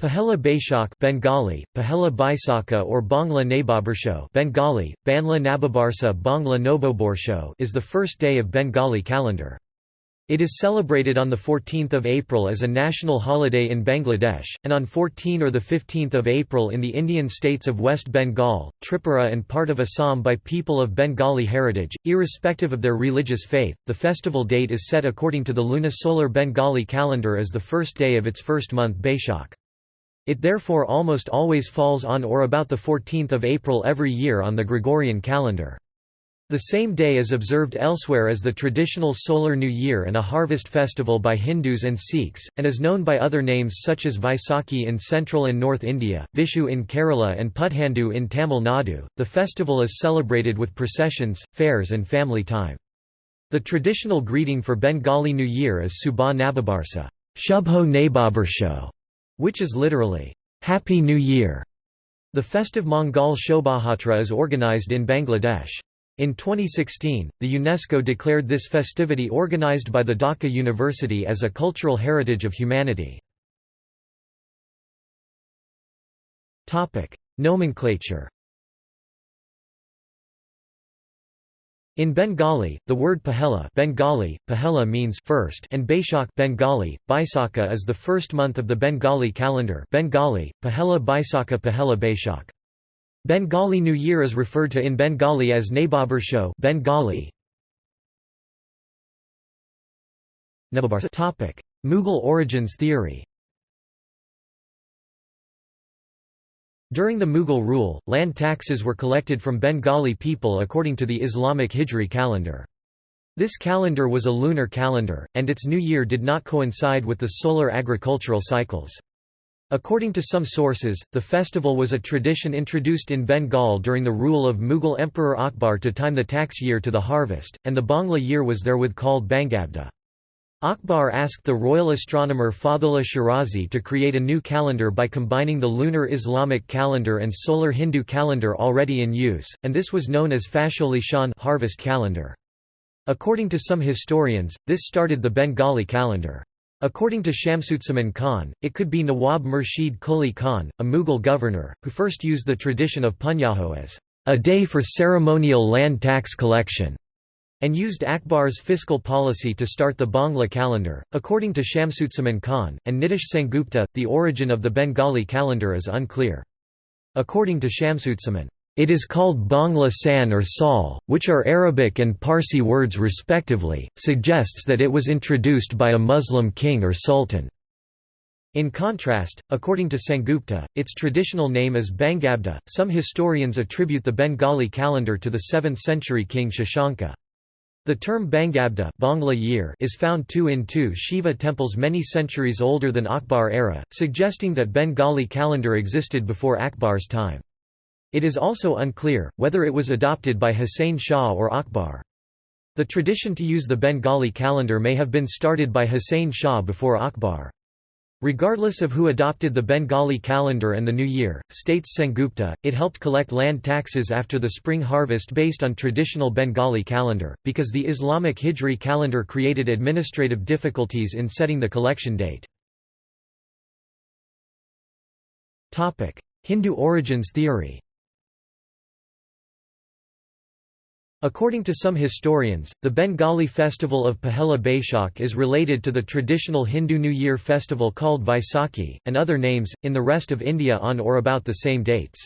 Pahela Baishak Bengali, Pahela Baisaka or Bangla Nababarsho Bengali, Banla Nababarsa Bangla Noboborsho is the first day of Bengali calendar. It is celebrated on 14 April as a national holiday in Bangladesh, and on 14 or 15 April in the Indian states of West Bengal, Tripura and part of Assam by people of Bengali heritage, irrespective of their religious faith. The festival date is set according to the lunisolar Bengali calendar as the first day of its first month Baishak. It therefore almost always falls on or about 14 April every year on the Gregorian calendar. The same day is observed elsewhere as the traditional Solar New Year and a harvest festival by Hindus and Sikhs, and is known by other names such as Vaisakhi in central and north India, Vishu in Kerala, and Puthandu in Tamil Nadu. The festival is celebrated with processions, fairs, and family time. The traditional greeting for Bengali New Year is Subha Nababarsa, Shubho Nababarsho, which is literally, Happy New Year. The festive Mongol Shobhayatra is organized in Bangladesh. In 2016, the UNESCO declared this festivity organized by the Dhaka University as a cultural heritage of humanity. Nomenclature In Bengali, the word Pahela Bengali, Pahela means first and Baishak Bengali, Baisaka is the first month of the Bengali calendar Bengali, Pahela Baisaka Pahela Baishak. Bengali New Year is referred to in Bengali as Nababarsho Bengali. Mughal origins theory During the Mughal rule, land taxes were collected from Bengali people according to the Islamic Hijri calendar. This calendar was a lunar calendar, and its new year did not coincide with the solar agricultural cycles. According to some sources, the festival was a tradition introduced in Bengal during the rule of Mughal Emperor Akbar to time the tax year to the harvest, and the Bangla year was therewith called Bangabda. Akbar asked the royal astronomer Fathullah Shirazi to create a new calendar by combining the lunar Islamic calendar and solar Hindu calendar already in use, and this was known as Fasholi Shan harvest calendar. According to some historians, this started the Bengali calendar. According to Shamsuzzaman Khan, it could be Nawab Murshid Quli Khan, a Mughal governor, who first used the tradition of Punyaho as a day for ceremonial land tax collection and used Akbar's fiscal policy to start the Bangla calendar. According to Shamsuzzaman Khan, and Nitish Sengupta, the origin of the Bengali calendar is unclear. According to Shamsuzzaman, it is called Bangla San or Sal, which are Arabic and Parsi words respectively, suggests that it was introduced by a Muslim king or sultan. In contrast, according to Sengupta, its traditional name is Bangabda. Some historians attribute the Bengali calendar to the 7th century king Shashanka. The term Bangabda Bangla year is found too in two Shiva temples many centuries older than Akbar era, suggesting that Bengali calendar existed before Akbar's time. It is also unclear, whether it was adopted by Hussein Shah or Akbar. The tradition to use the Bengali calendar may have been started by Hussein Shah before Akbar. Regardless of who adopted the Bengali calendar and the New Year, states Sengupta, it helped collect land taxes after the spring harvest based on traditional Bengali calendar, because the Islamic Hijri calendar created administrative difficulties in setting the collection date. Hindu origins theory According to some historians, the Bengali festival of Pahela Baishak is related to the traditional Hindu New Year festival called Vaisakhi, and other names, in the rest of India on or about the same dates.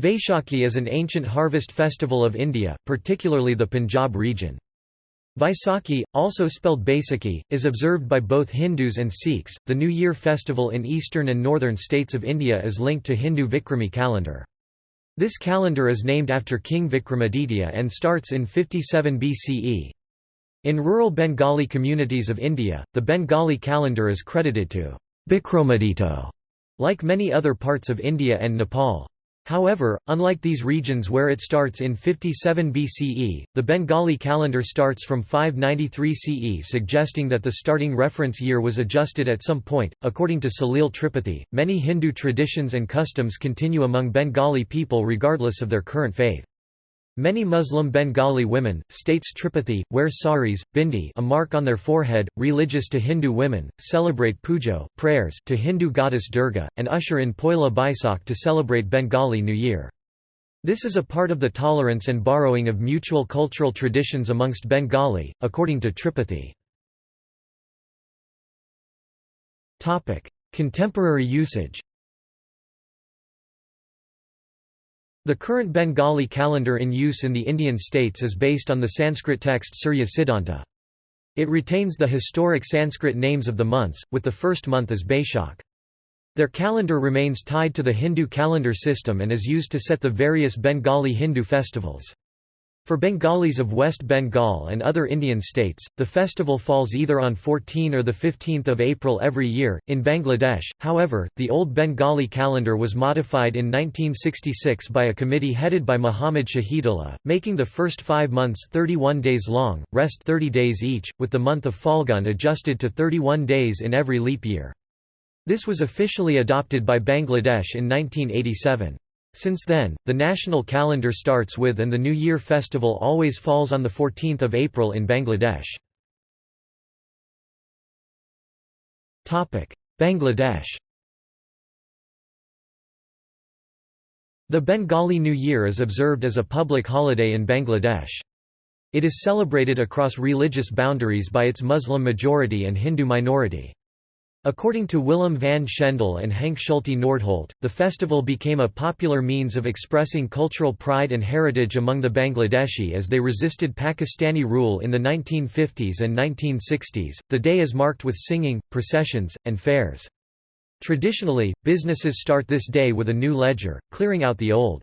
Vaishakhi is an ancient harvest festival of India, particularly the Punjab region. Vaisakhi, also spelled Baisakhi, is observed by both Hindus and Sikhs. The New Year festival in eastern and northern states of India is linked to Hindu Vikrami calendar. This calendar is named after King Vikramaditya and starts in 57 BCE. In rural Bengali communities of India, the Bengali calendar is credited to Bikramaditya, like many other parts of India and Nepal. However, unlike these regions where it starts in 57 BCE, the Bengali calendar starts from 593 CE, suggesting that the starting reference year was adjusted at some point. According to Salil Tripathi, many Hindu traditions and customs continue among Bengali people regardless of their current faith. Many Muslim Bengali women, states Tripathi, wear saris, bindi a mark on their forehead, religious to Hindu women, celebrate pujo prayers to Hindu goddess Durga, and usher in Poila Baisakh to celebrate Bengali New Year. This is a part of the tolerance and borrowing of mutual cultural traditions amongst Bengali, according to Tripathi. Contemporary usage The current Bengali calendar in use in the Indian states is based on the Sanskrit text Surya Siddhanta. It retains the historic Sanskrit names of the months, with the first month as Baishakh. Their calendar remains tied to the Hindu calendar system and is used to set the various Bengali Hindu festivals. For Bengalis of West Bengal and other Indian states, the festival falls either on 14 or 15 April every year. In Bangladesh, however, the old Bengali calendar was modified in 1966 by a committee headed by Muhammad Shahidullah, making the first five months 31 days long, rest 30 days each, with the month of Falgun adjusted to 31 days in every leap year. This was officially adopted by Bangladesh in 1987. Since then, the national calendar starts with and the New Year festival always falls on 14 April in Bangladesh. Bangladesh The Bengali New Year is observed as a public holiday in Bangladesh. It is celebrated across religious boundaries by its Muslim majority and Hindu minority. According to Willem van Schendel and Henk Schulte Nordholt, the festival became a popular means of expressing cultural pride and heritage among the Bangladeshi as they resisted Pakistani rule in the 1950s and 1960s. The day is marked with singing, processions, and fairs. Traditionally, businesses start this day with a new ledger, clearing out the old.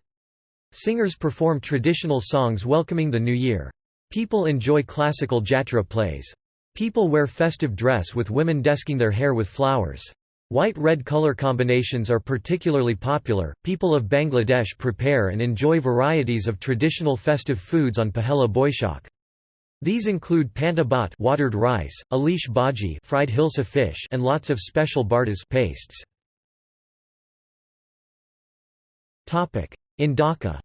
Singers perform traditional songs welcoming the new year. People enjoy classical jatra plays. People wear festive dress with women desking their hair with flowers. White-red color combinations are particularly popular. People of Bangladesh prepare and enjoy varieties of traditional festive foods on Pahela Boishak. These include panta bhat watered rice, alish bhaji fried hilsa fish and lots of special bartas pastes. Topic: In Dhaka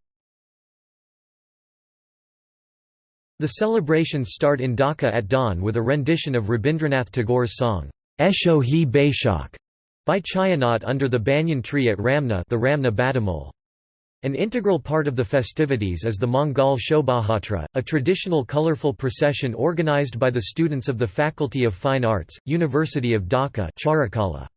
The celebrations start in Dhaka at dawn with a rendition of Rabindranath Tagore's song, Esho Hi Baishakh, by Chhayanaut under the banyan tree at Ramna the Ramna. An integral part of the festivities is the Mangal Shobhatra, a traditional colorful procession organized by the students of the Faculty of Fine Arts, University of Dhaka Charukala.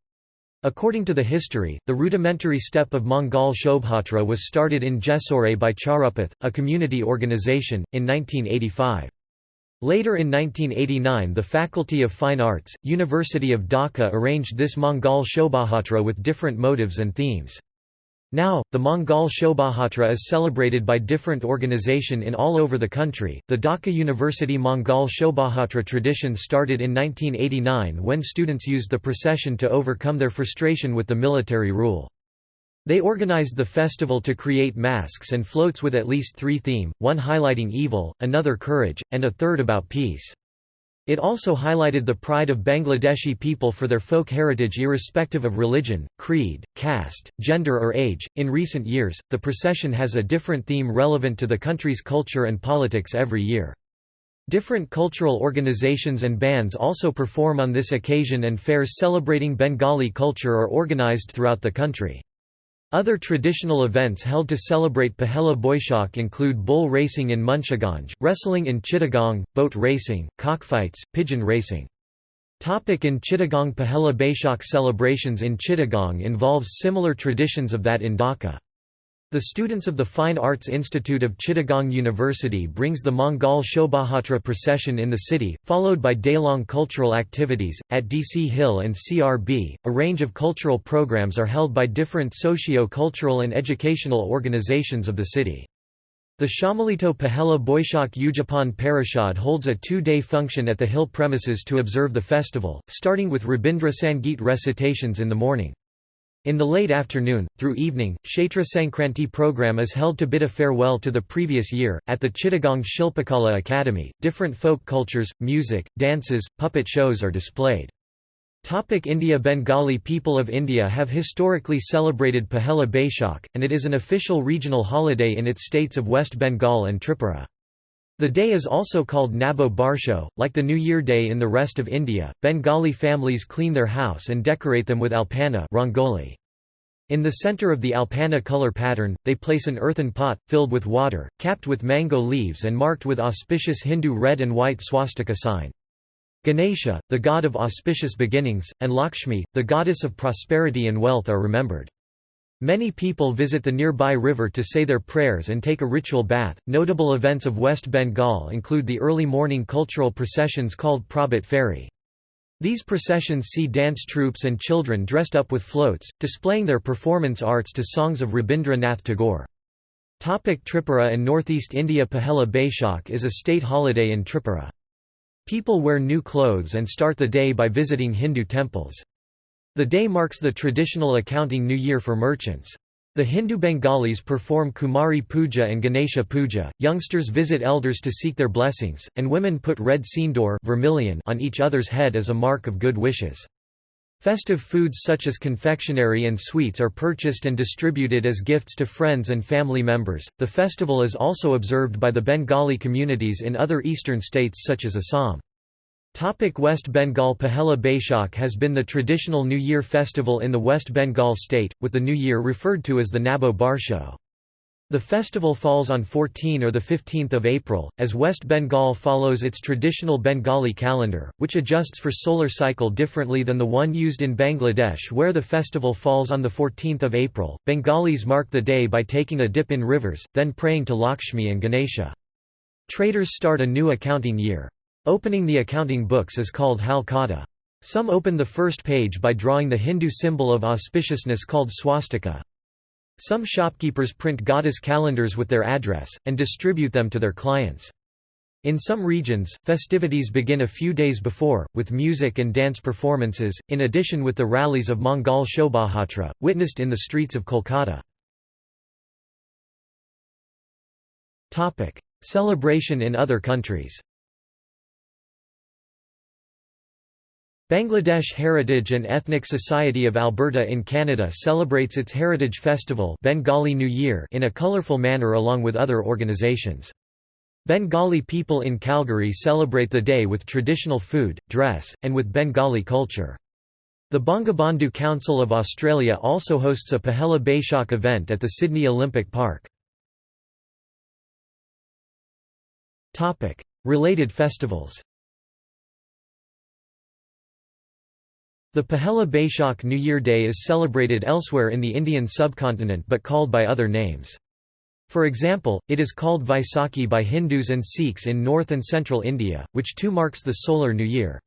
According to the history, the rudimentary step of Mongol Shobhatra was started in Jessore by Charupath, a community organization, in 1985. Later in 1989 the Faculty of Fine Arts, University of Dhaka arranged this Mongol Shobhatra with different motives and themes. Now, the Mongol Shobhatra is celebrated by different organization in all over the country. The Dhaka University Mongol Shobhatra tradition started in 1989 when students used the procession to overcome their frustration with the military rule. They organized the festival to create masks and floats with at least three theme, one highlighting evil, another courage, and a third about peace. It also highlighted the pride of Bangladeshi people for their folk heritage irrespective of religion, creed, caste, gender, or age. In recent years, the procession has a different theme relevant to the country's culture and politics every year. Different cultural organizations and bands also perform on this occasion, and fairs celebrating Bengali culture are organized throughout the country. Other traditional events held to celebrate Pahela Boishak include bull racing in Munshiganj, wrestling in Chittagong, boat racing, cockfights, pigeon racing. Topic in Chittagong Pahela Baishakh celebrations in Chittagong involves similar traditions of that in Dhaka. The students of the Fine Arts Institute of Chittagong University brings the Mangal Shobhatra procession in the city, followed by day-long cultural activities. At DC Hill and CRB, a range of cultural programs are held by different socio-cultural and educational organizations of the city. The Shamalito Pahela Boishak Ujapan Parishad holds a two-day function at the Hill premises to observe the festival, starting with Rabindra Sangeet recitations in the morning. In the late afternoon, through evening, Kshetra Sankranti program is held to bid a farewell to the previous year. At the Chittagong Shilpakala Academy, different folk cultures, music, dances, puppet shows are displayed. Topic India Bengali people of India have historically celebrated Pahela Baishakh, and it is an official regional holiday in its states of West Bengal and Tripura. The day is also called Nabo Barsho. Like the New Year Day in the rest of India, Bengali families clean their house and decorate them with alpana rangoli. In the center of the alpana color pattern, they place an earthen pot, filled with water, capped with mango leaves and marked with auspicious Hindu red and white swastika sign. Ganesha, the god of auspicious beginnings, and Lakshmi, the goddess of prosperity and wealth are remembered. Many people visit the nearby river to say their prayers and take a ritual bath. Notable events of West Bengal include the early morning cultural processions called Prabhat Feri. These processions see dance troupes and children dressed up with floats, displaying their performance arts to songs of Rabindra Nath Tagore. Topic Tripura and Northeast India Pahela Baishakh is a state holiday in Tripura. People wear new clothes and start the day by visiting Hindu temples. The day marks the traditional accounting new year for merchants. The Hindu Bengalis perform Kumari Puja and Ganesha Puja, youngsters visit elders to seek their blessings, and women put red sindoor vermilion on each other's head as a mark of good wishes. Festive foods such as confectionery and sweets are purchased and distributed as gifts to friends and family members. The festival is also observed by the Bengali communities in other eastern states such as Assam. Topic West Bengal Pahela Baishakh has been the traditional New Year festival in the West Bengal state, with the New Year referred to as the Nabo Barsho. The festival falls on 14 or 15 April, as West Bengal follows its traditional Bengali calendar, which adjusts for solar cycle differently than the one used in Bangladesh where the festival falls on 14 April. Bengalis mark the day by taking a dip in rivers, then praying to Lakshmi and Ganesha. Traders start a new accounting year. Opening the accounting books is called halkata. Some open the first page by drawing the Hindu symbol of auspiciousness called swastika. Some shopkeepers print goddess calendars with their address, and distribute them to their clients. In some regions, festivities begin a few days before, with music and dance performances, in addition with the rallies of Mangal Shobhayatra, witnessed in the streets of Kolkata. Celebration in other countries Bangladesh Heritage and Ethnic Society of Alberta in Canada celebrates its Heritage Festival Bengali New Year in a colourful manner along with other organisations. Bengali people in Calgary celebrate the day with traditional food, dress, and with Bengali culture. The Bangabandhu Council of Australia also hosts a Pahela Baishakh event at the Sydney Olympic Park. Related festivals The Pahela Baishakh New Year Day is celebrated elsewhere in the Indian subcontinent but called by other names. For example, it is called Vaisakhi by Hindus and Sikhs in north and central India, which too marks the solar new year.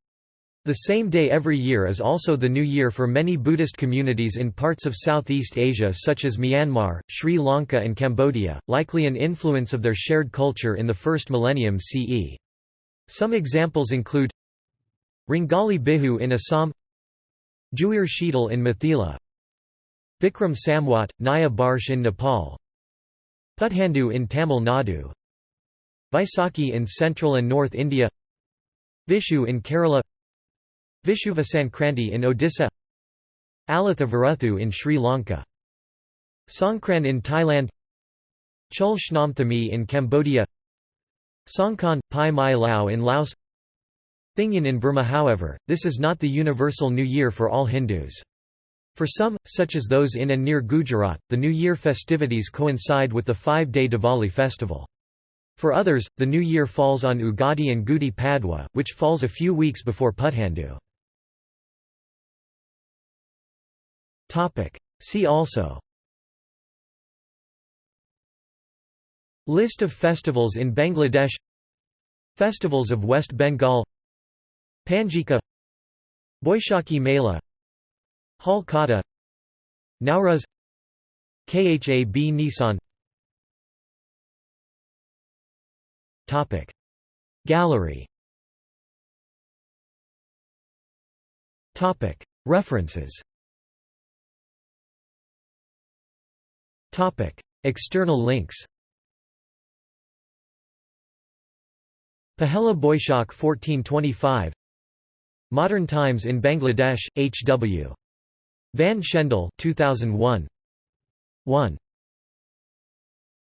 The same day every year is also the new year for many Buddhist communities in parts of Southeast Asia such as Myanmar, Sri Lanka and Cambodia, likely an influence of their shared culture in the first millennium CE. Some examples include Ringali Bihu in Assam Juir Sheetal in Mithila Bikram Samvat, Naya Barsh in Nepal. Puthandu in Tamil Nadu. Vaisakhi in central and north India. Vishu in Kerala. Vishuva Sankranti in Odisha. Alatha Varuthu in Sri Lanka. Songkran in Thailand. Chul Shnamthami in Cambodia. Songkran, Pai Mai Lao in Laos Thingyan in Burma however, this is not the universal New Year for all Hindus. For some, such as those in and near Gujarat, the New Year festivities coincide with the five-day Diwali festival. For others, the New Year falls on Ugadi and Gudi Padwa, which falls a few weeks before Puthandu. See also List of festivals in Bangladesh Festivals of West Bengal Panjika Boishakhi Mela Hal Kata Nowruz Khab Nissan. Topic. Gallery. Topic. References. Topic. External links. Pahela Boishak 1425 Modern Times in Bangladesh, H. W. Van Schendel 2001. 1.